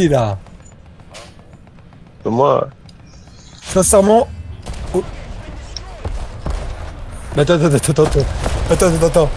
là. Moi, Sincèrement. oh. Attends, attends, attends, attends. Attends, attends, attends.